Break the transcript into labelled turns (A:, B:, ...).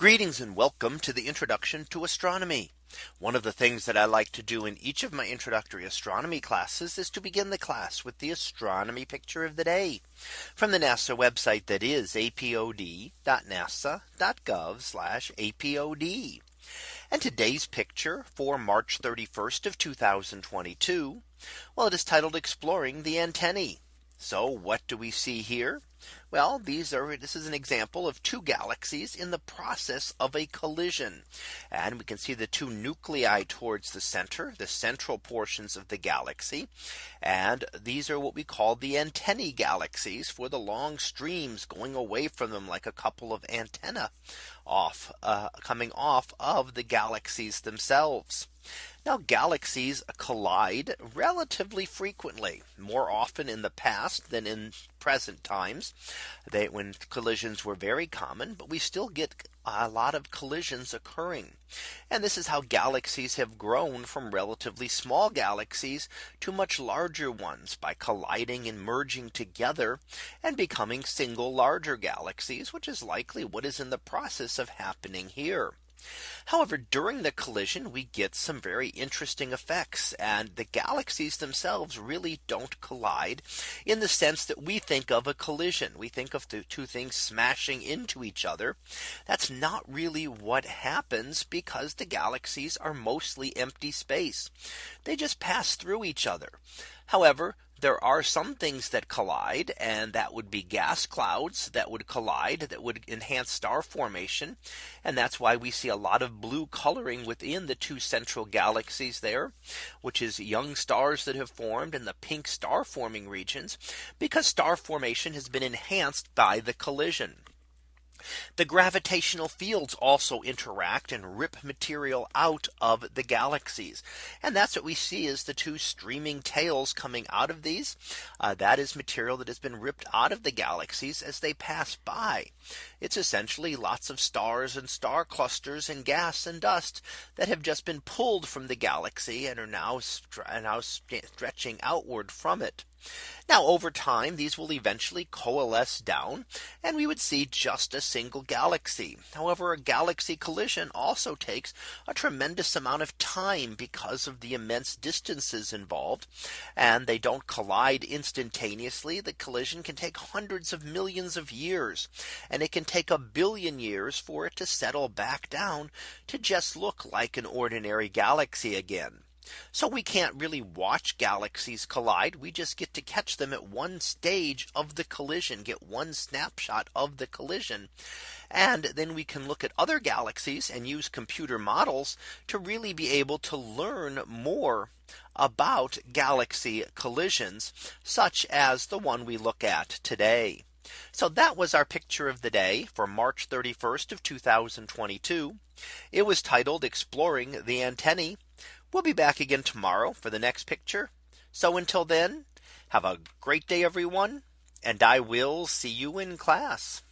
A: Greetings and welcome to the introduction to astronomy. One of the things that I like to do in each of my introductory astronomy classes is to begin the class with the astronomy picture of the day from the NASA website that is apod.nasa.gov apod. And today's picture for March 31st of 2022. Well, it is titled Exploring the Antennae. So what do we see here? Well, these are this is an example of two galaxies in the process of a collision. And we can see the two nuclei towards the center, the central portions of the galaxy. And these are what we call the antennae galaxies for the long streams going away from them like a couple of antenna off uh, coming off of the galaxies themselves. Now galaxies collide relatively frequently more often in the past than in present times they when collisions were very common but we still get a lot of collisions occurring. And this is how galaxies have grown from relatively small galaxies to much larger ones by colliding and merging together and becoming single larger galaxies, which is likely what is in the process of happening here. However, during the collision, we get some very interesting effects and the galaxies themselves really don't collide in the sense that we think of a collision. We think of the two things smashing into each other. That's not really what happens because the galaxies are mostly empty space. They just pass through each other. However, there are some things that collide and that would be gas clouds that would collide that would enhance star formation. And that's why we see a lot of blue coloring within the two central galaxies there, which is young stars that have formed in the pink star forming regions because star formation has been enhanced by the collision. The gravitational fields also interact and rip material out of the galaxies. And that's what we see is the two streaming tails coming out of these. Uh, that is material that has been ripped out of the galaxies as they pass by. It's essentially lots of stars and star clusters and gas and dust that have just been pulled from the galaxy and are now, now stretching outward from it. Now over time, these will eventually coalesce down and we would see just a single galaxy. However, a galaxy collision also takes a tremendous amount of time because of the immense distances involved. And they don't collide instantaneously. The collision can take hundreds of millions of years. And it can take a billion years for it to settle back down to just look like an ordinary galaxy again. So we can't really watch galaxies collide. We just get to catch them at one stage of the collision, get one snapshot of the collision. And then we can look at other galaxies and use computer models to really be able to learn more about galaxy collisions, such as the one we look at today. So that was our picture of the day for March 31st of 2022. It was titled Exploring the Antennae We'll be back again tomorrow for the next picture. So until then, have a great day, everyone, and I will see you in class.